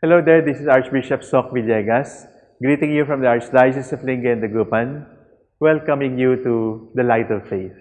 Hello there, this is Archbishop Soc Villegas, greeting you from the Archdiocese of Lingayen Dagupan, welcoming you to the Light of Faith.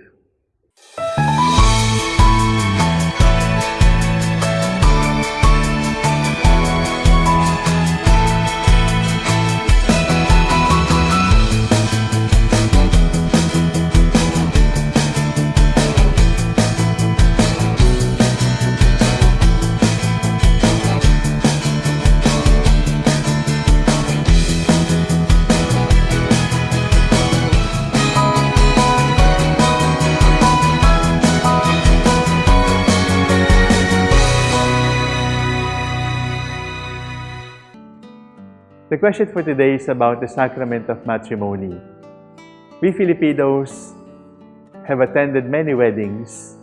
The question for today is about the sacrament of matrimony. We Filipinos have attended many weddings.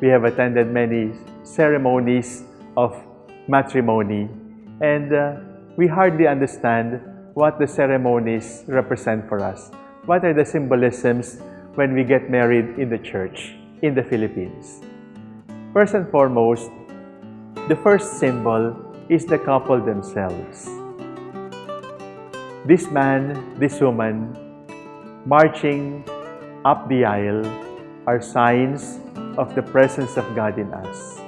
We have attended many ceremonies of matrimony. And uh, we hardly understand what the ceremonies represent for us. What are the symbolisms when we get married in the church in the Philippines? First and foremost, the first symbol is the couple themselves this man, this woman, marching up the aisle are signs of the presence of God in us.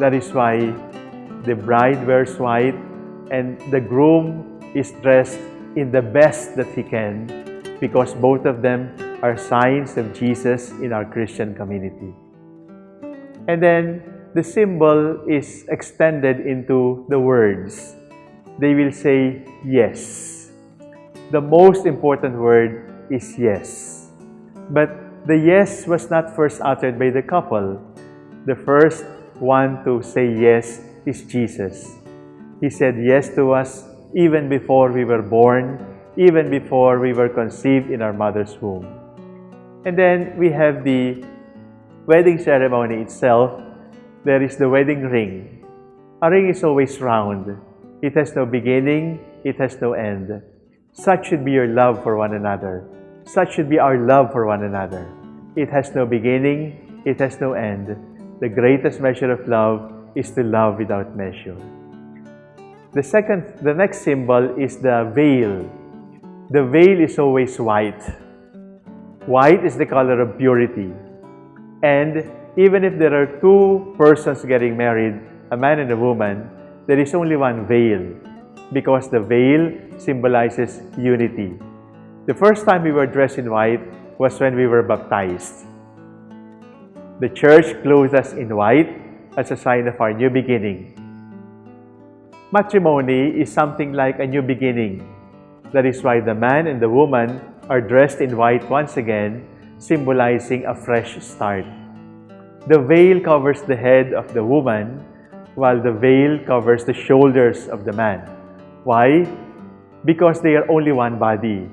That is why the bride wears white and the groom is dressed in the best that he can because both of them are signs of Jesus in our Christian community. And then the symbol is extended into the words. They will say yes the most important word is yes. But the yes was not first uttered by the couple. The first one to say yes is Jesus. He said yes to us even before we were born, even before we were conceived in our mother's womb. And then we have the wedding ceremony itself. There is the wedding ring. A ring is always round. It has no beginning, it has no end. Such should be your love for one another. Such should be our love for one another. It has no beginning, it has no end. The greatest measure of love is to love without measure. The second, the next symbol is the veil. The veil is always white. White is the color of purity. And even if there are two persons getting married, a man and a woman, there is only one veil because the veil symbolizes unity. The first time we were dressed in white was when we were baptized. The church clothed us in white as a sign of our new beginning. Matrimony is something like a new beginning. That is why the man and the woman are dressed in white once again, symbolizing a fresh start. The veil covers the head of the woman, while the veil covers the shoulders of the man. Why? Because they are only one body.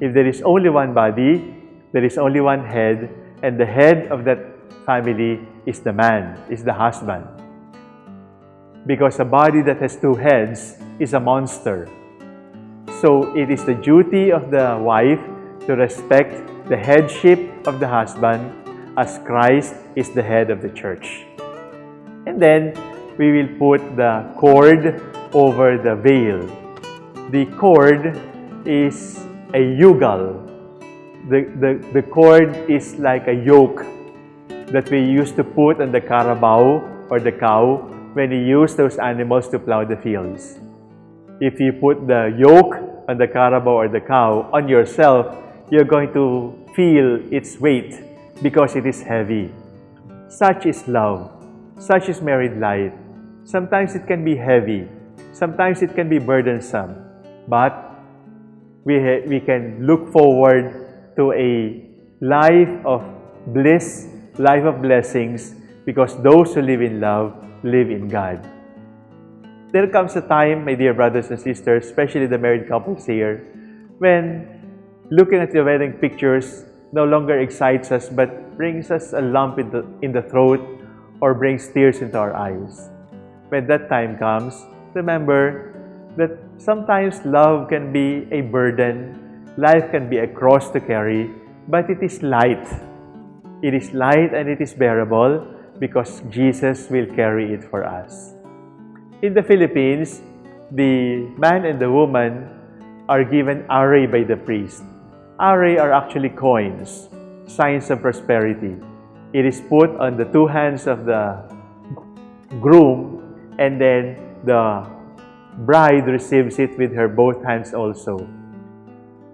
If there is only one body, there is only one head, and the head of that family is the man, is the husband. Because a body that has two heads is a monster. So it is the duty of the wife to respect the headship of the husband as Christ is the head of the church. And then we will put the cord over the veil. The cord is a yugal. The, the, the cord is like a yoke that we used to put on the carabao or the cow when we use those animals to plow the fields. If you put the yoke on the carabao or the cow on yourself, you're going to feel its weight because it is heavy. Such is love. Such is married life. Sometimes it can be heavy. Sometimes it can be burdensome, but we, we can look forward to a life of bliss, life of blessings, because those who live in love live in God. There comes a time, my dear brothers and sisters, especially the married couples here, when looking at the wedding pictures no longer excites us but brings us a lump in the, in the throat or brings tears into our eyes. When that time comes, remember that sometimes love can be a burden, life can be a cross to carry, but it is light. It is light and it is bearable because Jesus will carry it for us. In the Philippines, the man and the woman are given arrhae by the priest. Arrhae are actually coins, signs of prosperity. It is put on the two hands of the groom and then the bride receives it with her both hands also.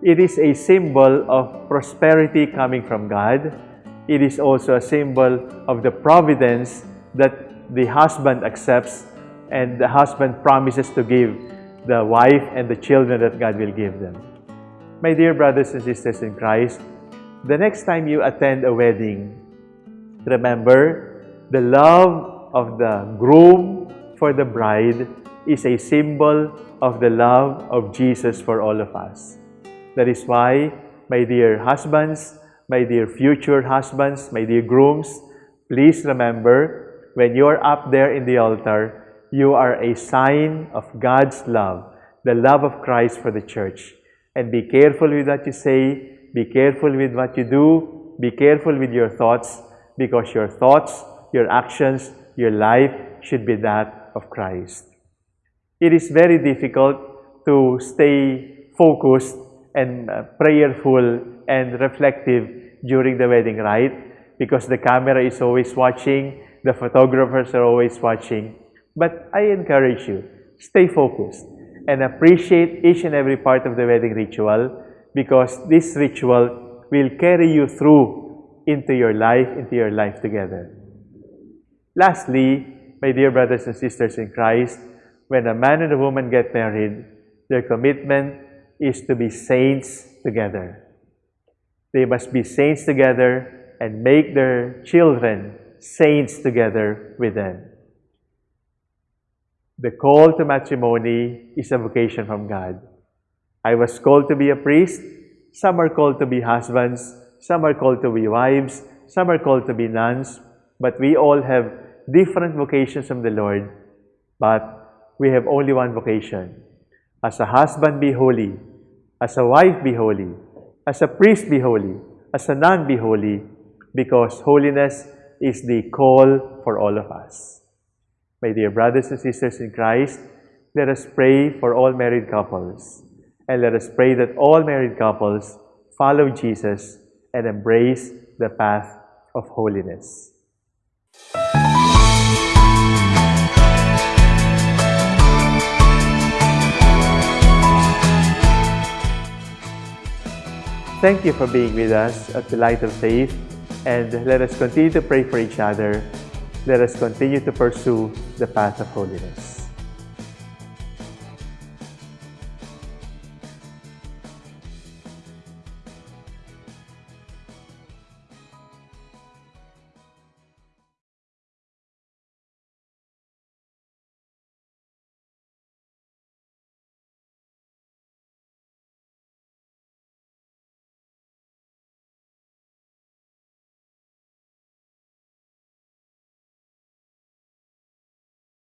It is a symbol of prosperity coming from God. It is also a symbol of the providence that the husband accepts and the husband promises to give the wife and the children that God will give them. My dear brothers and sisters in Christ, the next time you attend a wedding, remember the love of the groom for the bride is a symbol of the love of Jesus for all of us. That is why, my dear husbands, my dear future husbands, my dear grooms, please remember when you are up there in the altar, you are a sign of God's love, the love of Christ for the church. And be careful with what you say, be careful with what you do, be careful with your thoughts, because your thoughts, your actions, your life should be that of Christ. It is very difficult to stay focused and uh, prayerful and reflective during the wedding rite because the camera is always watching, the photographers are always watching. But I encourage you, stay focused and appreciate each and every part of the wedding ritual because this ritual will carry you through into your life, into your life together. Lastly, my dear brothers and sisters in Christ, when a man and a woman get married, their commitment is to be saints together. They must be saints together and make their children saints together with them. The call to matrimony is a vocation from God. I was called to be a priest. Some are called to be husbands. Some are called to be wives. Some are called to be nuns. But we all have different vocations from the Lord. But we have only one vocation. As a husband, be holy. As a wife, be holy. As a priest, be holy. As a nun, be holy. Because holiness is the call for all of us. My dear brothers and sisters in Christ, let us pray for all married couples. And let us pray that all married couples follow Jesus and embrace the path of holiness. Thank you for being with us at the Light of Faith, and let us continue to pray for each other let us continue to pursue the path of holiness.